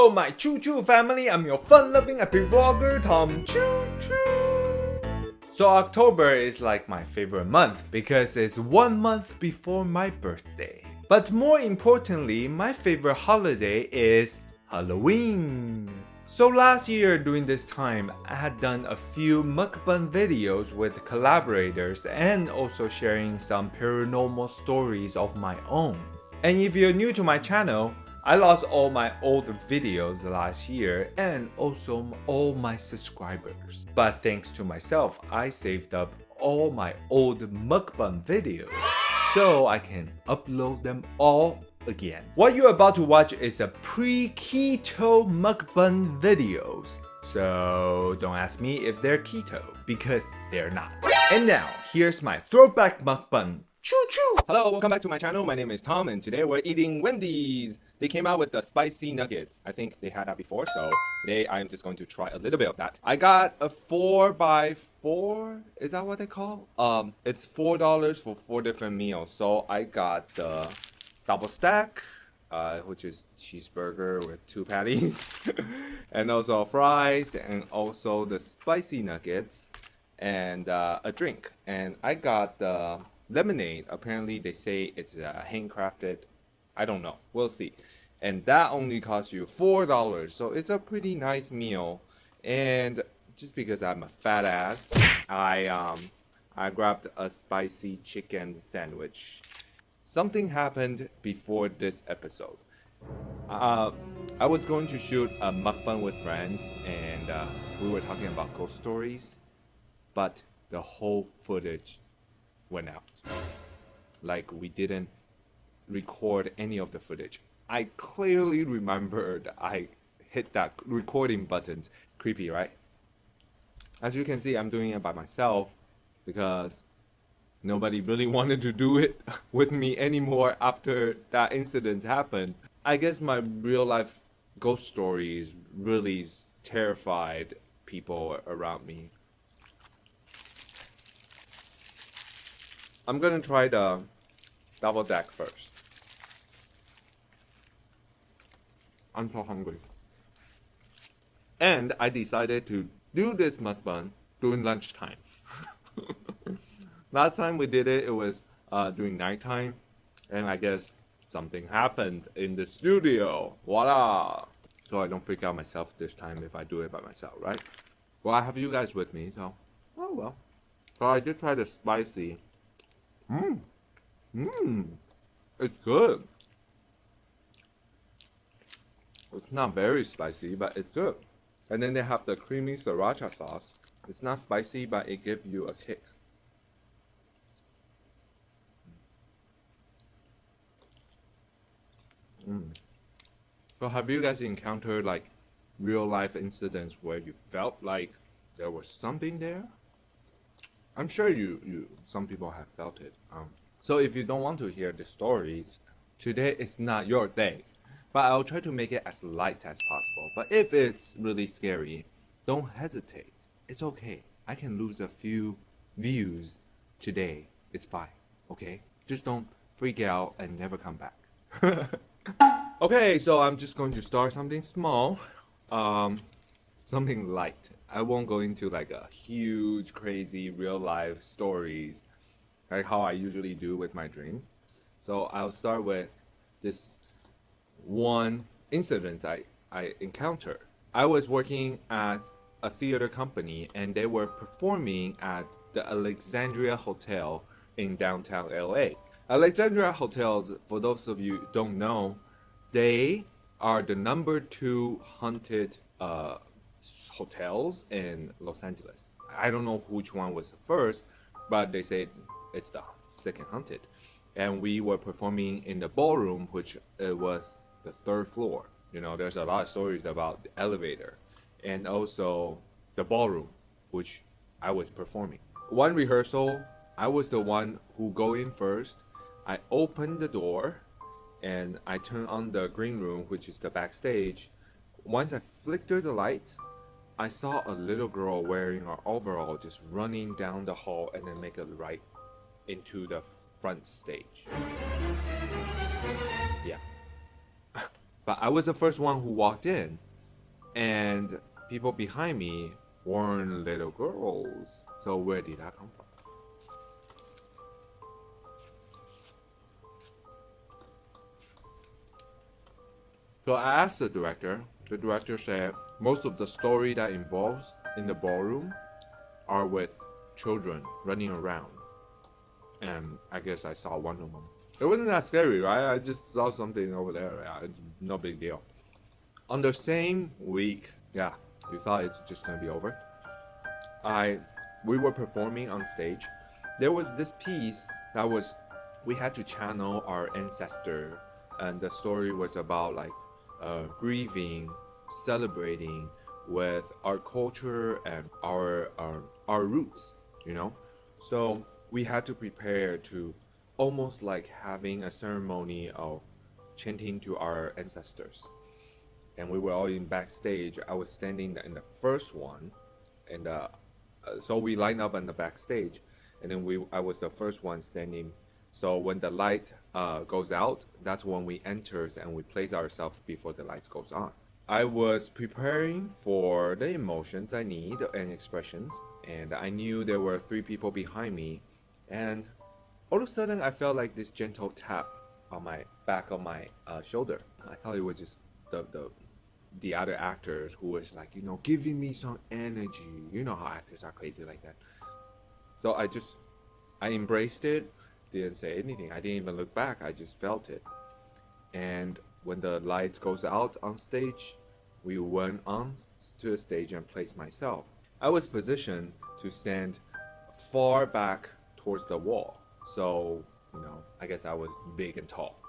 Hello, my Choo Choo family. I'm your fun-loving happy vlogger, Tom Choo Choo. So October is like my favorite month because it's one month before my birthday. But more importantly, my favorite holiday is Halloween. So last year during this time, I had done a few mukbang videos with collaborators and also sharing some paranormal stories of my own. And if you're new to my channel, I lost all my old videos last year and also all my subscribers. But thanks to myself, I saved up all my old mukbang videos so I can upload them all again. What you're about to watch is a pre-keto mukbang videos. So don't ask me if they're keto because they're not. And now, here's my throwback mukbang. Choo choo! Hello, welcome back to my channel. My name is Tom and today we're eating Wendy's. They came out with the spicy nuggets. I think they had that before, so today I'm just going to try a little bit of that. I got a 4 by 4 Is that what they call? Um, It's $4 for 4 different meals. So I got the double stack, uh, which is cheeseburger with two patties, and also fries, and also the spicy nuggets, and uh, a drink. And I got the lemonade. Apparently, they say it's uh, handcrafted. I don't know. We'll see. And that only costs you four dollars. So it's a pretty nice meal. And just because I'm a fat ass, I um I grabbed a spicy chicken sandwich. Something happened before this episode. Uh, I was going to shoot a mukbang with friends, and uh, we were talking about ghost stories, but the whole footage went out. Like we didn't record any of the footage. I clearly remembered I hit that recording button. Creepy, right? As you can see, I'm doing it by myself because nobody really wanted to do it with me anymore after that incident happened. I guess my real life ghost stories really terrified people around me. I'm gonna try the double deck first. I'm so hungry. And I decided to do this mukbang during lunchtime. Last time we did it, it was uh, during nighttime, and I guess something happened in the studio. Voila! So I don't freak out myself this time if I do it by myself, right? Well, I have you guys with me, so oh well. So I did try the spicy. Mmm, mmm, it's good. It's not very spicy, but it's good. And then they have the creamy sriracha sauce. It's not spicy, but it gives you a kick. Mm. So have you guys encountered like real life incidents where you felt like there was something there? I'm sure you, you some people have felt it. Um, so if you don't want to hear the stories, today is not your day. But I'll try to make it as light as possible. But if it's really scary, don't hesitate. It's okay. I can lose a few views today. It's fine. Okay? Just don't freak out and never come back. okay, so I'm just going to start something small. Um, something light. I won't go into like a huge, crazy, real life stories like how I usually do with my dreams. So I'll start with this one incident I, I encountered. I was working at a theater company and they were performing at the Alexandria Hotel in downtown LA. Alexandria Hotels, for those of you don't know, they are the number two haunted uh, hotels in Los Angeles. I don't know which one was the first, but they say it's the second haunted. And we were performing in the ballroom, which uh, was the third floor. You know, there's a lot of stories about the elevator and also the ballroom, which I was performing. One rehearsal, I was the one who go in first. I opened the door and I turn on the green room, which is the backstage. Once I flickered the lights, I saw a little girl wearing her overall just running down the hall and then make a right into the front stage. Yeah. But I was the first one who walked in, and people behind me weren't little girls. So where did that come from? So I asked the director. The director said most of the story that involves in the ballroom are with children running around. And I guess I saw one of them. It wasn't that scary, right? I just saw something over there. Yeah, it's no big deal. On the same week, yeah, we thought it's just gonna be over. I, we were performing on stage. There was this piece that was, we had to channel our ancestor, and the story was about like uh, grieving, celebrating with our culture and our, our our roots, you know. So we had to prepare to almost like having a ceremony of chanting to our ancestors. And we were all in backstage. I was standing in the first one, and uh, uh, so we lined up on the backstage, and then we I was the first one standing. So when the light uh, goes out, that's when we enters and we place ourselves before the light goes on. I was preparing for the emotions I need and expressions, and I knew there were three people behind me, and all of a sudden I felt like this gentle tap on my back of my uh, shoulder. I thought it was just the the the other actors who was like you know giving me some energy. You know how actors are crazy like that. So I just I embraced it, didn't say anything. I didn't even look back. I just felt it, and when the lights goes out on stage, we went on to the stage and placed myself. I was positioned to stand far back towards the wall. So, you know, I guess I was big and tall.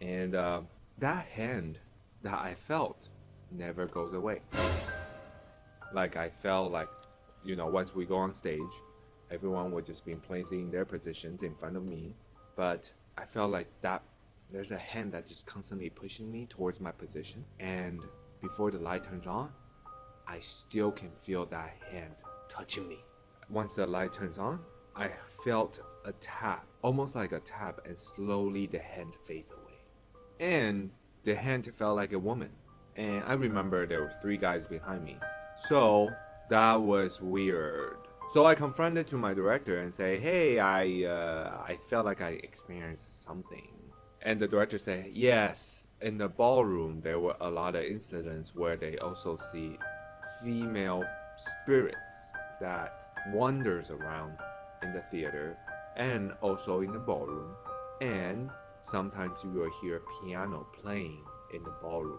And uh, that hand that I felt never goes away. Like I felt like, you know, once we go on stage, everyone would just be placing their positions in front of me. But I felt like that there's a hand that just constantly pushing me towards my position. And before the light turns on, I still can feel that hand touching me. Once the light turns on, I felt a tap, almost like a tap, and slowly the hand fades away. And the hand felt like a woman. And I remember there were three guys behind me. So that was weird. So I confronted to my director and say, "Hey, I uh, I felt like I experienced something." And the director said, "Yes, in the ballroom there were a lot of incidents where they also see female spirits that wanders around in the theater and also in the ballroom and sometimes you will hear piano playing in the ballroom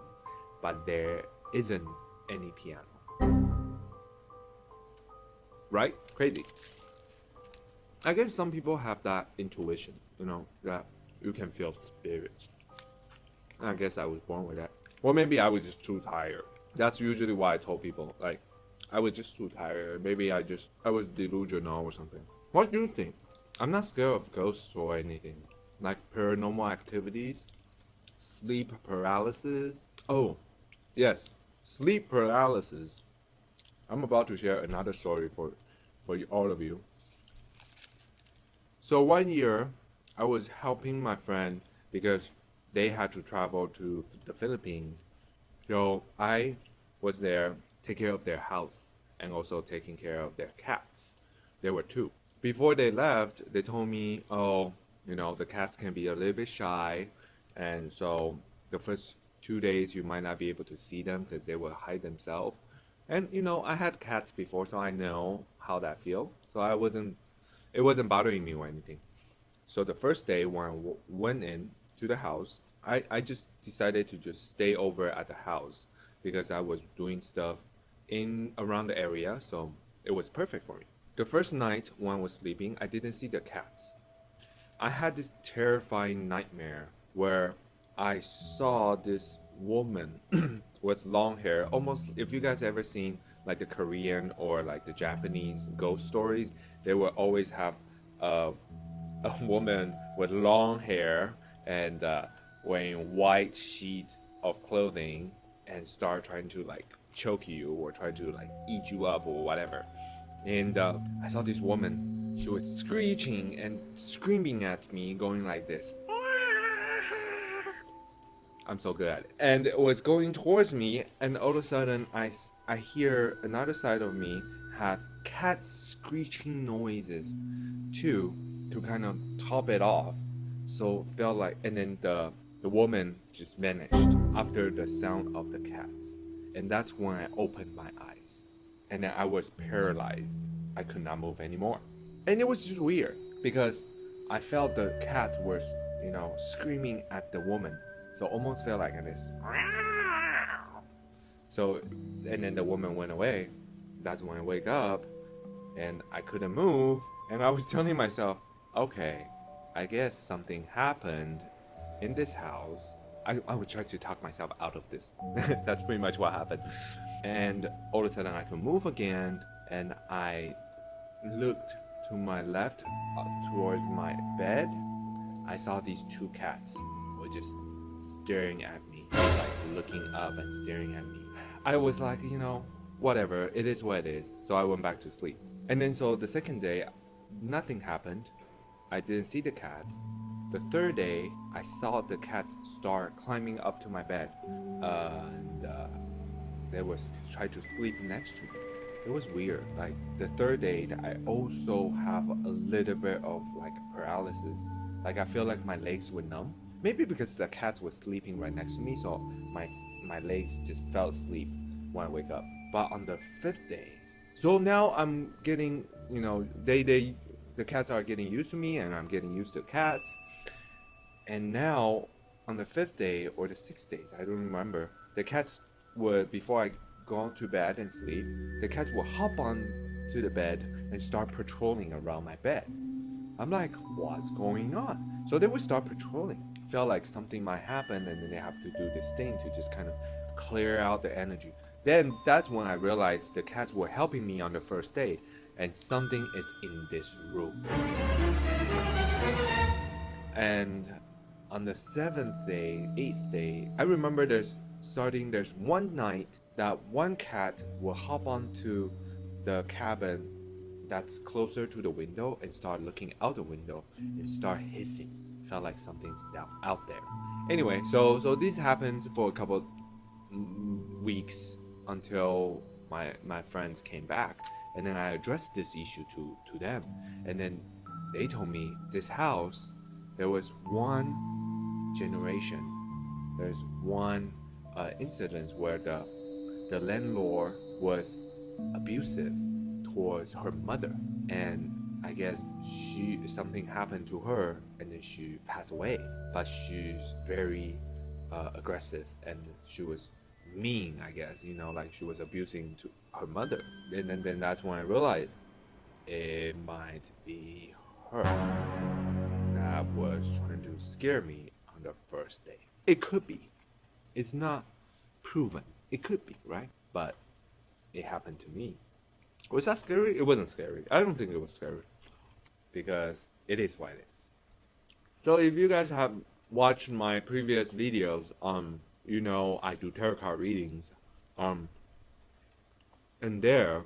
but there isn't any piano right crazy i guess some people have that intuition you know that you can feel spirits I guess I was born with that. Or maybe I was just too tired. That's usually why I told people, like, I was just too tired. Maybe I just, I was delusional or something. What do you think? I'm not scared of ghosts or anything. Like paranormal activities, sleep paralysis. Oh, yes, sleep paralysis. I'm about to share another story for, for all of you. So one year, I was helping my friend because they had to travel to the Philippines. So I was there, take care of their house and also taking care of their cats. There were two. Before they left, they told me, oh, you know, the cats can be a little bit shy. And so the first two days you might not be able to see them because they will hide themselves. And you know, I had cats before, so I know how that feels. So I wasn't, it wasn't bothering me or anything. So the first day when I went in, to the house. I, I just decided to just stay over at the house because I was doing stuff in around the area, so it was perfect for me. The first night when I was sleeping, I didn't see the cats. I had this terrifying nightmare where I saw this woman with long hair, almost if you guys ever seen like the Korean or like the Japanese ghost stories, they will always have a, a woman with long hair and uh, wearing white sheets of clothing and start trying to like choke you or try to like eat you up or whatever. And uh, I saw this woman. She was screeching and screaming at me, going like this. I'm so good at it. And it was going towards me, and all of a sudden, I, I hear another side of me have cat screeching noises too, to kind of top it off. So felt like, and then the the woman just vanished after the sound of the cats, and that's when I opened my eyes, and then I was paralyzed. I could not move anymore, and it was just weird because I felt the cats were, you know, screaming at the woman, so almost felt like this. So, and then the woman went away. That's when I wake up, and I couldn't move, and I was telling myself, okay, I guess something happened in this house. I, I would try to talk myself out of this. That's pretty much what happened. And all of a sudden, I could move again, and I looked to my left uh, towards my bed. I saw these two cats were just staring at me, like looking up and staring at me. I was like, you know, whatever, it is what it is. So I went back to sleep. And then, so the second day, nothing happened. I didn't see the cats. The third day, I saw the cats start climbing up to my bed, uh, and uh, they was trying to sleep next to me. It was weird. Like the third day, that I also have a little bit of like paralysis. Like I feel like my legs were numb. Maybe because the cats were sleeping right next to me, so my my legs just fell asleep when I wake up. But on the fifth day, so now I'm getting, you know, they they the cats are getting used to me, and I'm getting used to cats. And now, on the fifth day or the sixth day, I don't remember, the cats would, before I go to bed and sleep, the cats will hop on to the bed and start patrolling around my bed. I'm like, what's going on? So they would start patrolling. Felt like something might happen, and then they have to do this thing to just kind of clear out the energy. Then that's when I realized the cats were helping me on the first day, and something is in this room. And on the seventh day, eighth day, I remember there's starting there's one night that one cat will hop onto the cabin that's closer to the window and start looking out the window and start hissing. Felt like something's out there. Anyway, so so this happens for a couple weeks until my my friends came back, and then I addressed this issue to to them, and then they told me this house there was one generation, there's one uh, incident where the the landlord was abusive towards her mother, and I guess she something happened to her, and then she passed away. But she's very uh, aggressive, and she was mean. I guess you know, like she was abusing to her mother. And then, then that's when I realized it might be her that was trying to scare me on the first day. It could be. It's not proven. It could be, right? But it happened to me. Was that scary? It wasn't scary. I don't think it was scary. Because it is what it is. So if you guys have watched my previous videos, um, you know I do tarot card readings. Um and there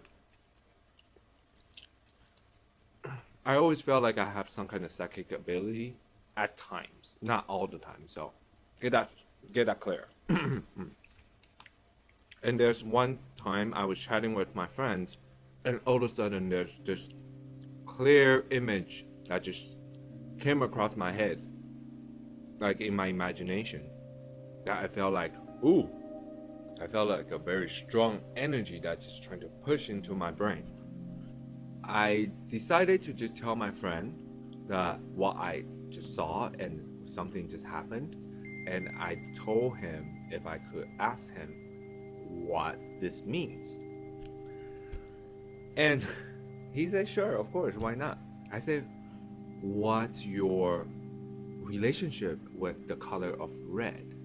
I always felt like I have some kind of psychic ability at times, not all the time. So get that get that clear. and there's one time I was chatting with my friends, and all of a sudden there's this clear image that just came across my head, like in my imagination. That I felt like, ooh, I felt like a very strong energy that's just trying to push into my brain. I decided to just tell my friend that what I just saw and something just happened, and I told him if I could ask him what this means. And he said, Sure, of course, why not? I said, What's your relationship with the color of red?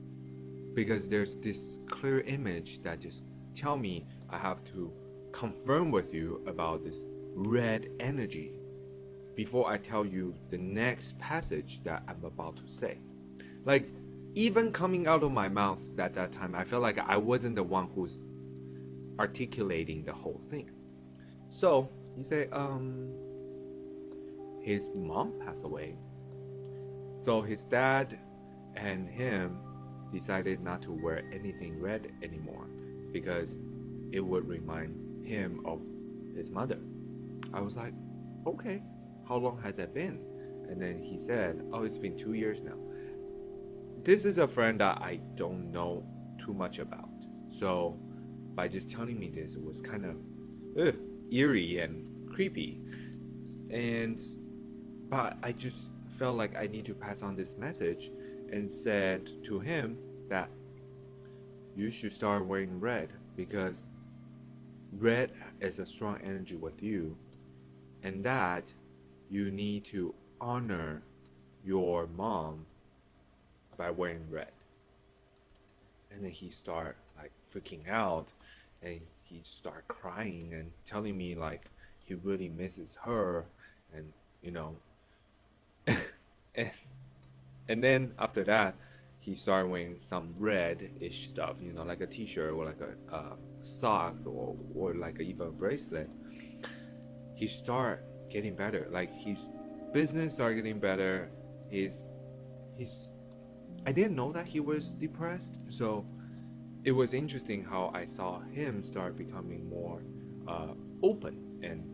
Because there's this clear image that just tell me I have to confirm with you about this red energy before I tell you the next passage that I'm about to say. Like, even coming out of my mouth at that time, I felt like I wasn't the one who's articulating the whole thing. So he said, um, his mom passed away. So his dad and him decided not to wear anything red anymore because it would remind him of his mother. I was like, okay, how long has that been? And then he said, oh, it's been two years now. This is a friend that I don't know too much about. So by just telling me this, it was kind of ugh, eerie and creepy. And but I just felt like I need to pass on this message and said to him that you should start wearing red because red is a strong energy with you and that you need to honor your mom by wearing red. And then he start like freaking out and he start crying and telling me like he really misses her and you know. And, and then after that he started wearing some red-ish stuff you know like a t-shirt or like a uh, sock or, or like even a bracelet. He start getting better. Like his business started getting better. His his i didn't know that he was depressed so it was interesting how i saw him start becoming more uh, open and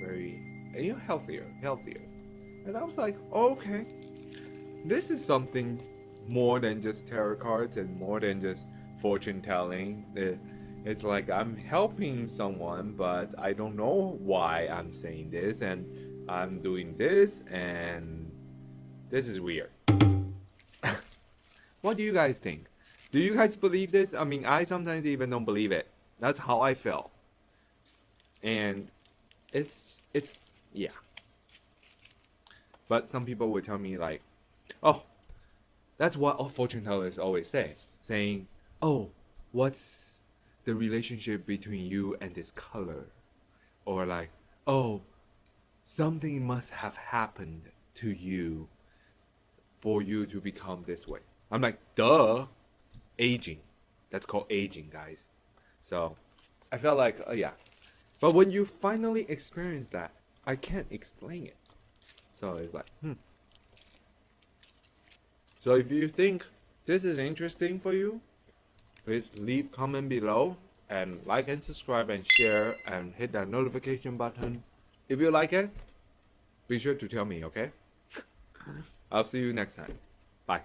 very you know healthier healthier. And i was like okay this is something more than just tarot cards and more than just fortune telling. It, it's like i'm helping someone but i don't know why i'm saying this and i'm doing this and this is weird what do you guys think? Do you guys believe this? I mean i sometimes even don't believe it. That's how i felt. And it's it's yeah. But some people would tell me like oh that's what all fortune tellers always say saying oh what's the relationship between you and this color or like oh something must have happened to you for you to become this way i'm like duh aging that's called aging guys so i felt like uh, yeah but when you finally experience that i can't explain it so it's like hmm so if you think this is interesting for you, please leave comment below and like and subscribe and share and hit that notification button. If you like it, be sure to tell me, okay? I'll see you next time. Bye.